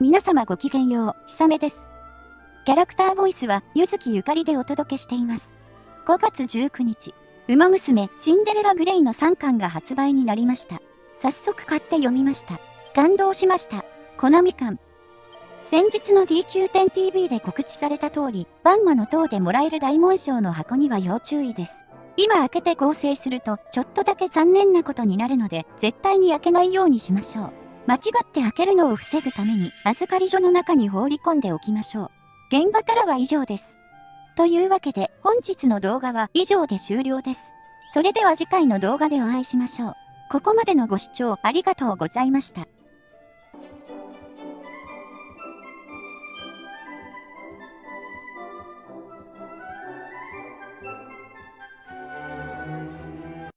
皆様ごきげんよう、ひさめです。キャラクターボイスは、ゆずきゆかりでお届けしています。5月19日、ウマ娘シンデレラグレイの3巻が発売になりました。早速買って読みました。感動しました。コナミ館。先日の DQ10TV で告知された通り、バンマの塔でもらえる大紋章の箱には要注意です。今開けて合成すると、ちょっとだけ残念なことになるので、絶対に開けないようにしましょう。間違って開けるのを防ぐために、預かり所の中に放り込んでおきましょう。現場からは以上です。というわけで、本日の動画は以上で終了です。それでは次回の動画でお会いしましょう。ここまでのご視聴ありがとうございました。